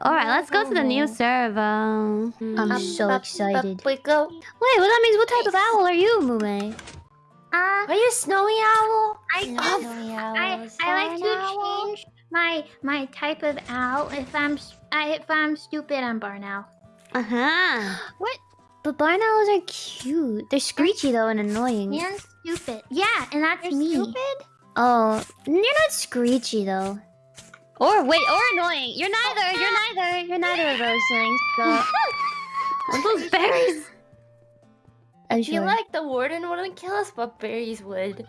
Alright, let's go to the new server. I'm so excited. Wait, go. Wait, well that means what type of owl are you, Mume? Uh, Are you a snowy owl? I, Snowy I, I like to owl? change my my type of owl. If I'm s- I, if I'm stupid, I'm barn owl. Uh-huh. What? But barn owls are cute. They're screechy though and annoying. And stupid. Yeah, and that's You're me. stupid? Oh, you're not screechy though. Or wait, or annoying. You're neither. You're neither. Of those things. So. those berries. I feel like the warden wouldn't kill us, but berries would.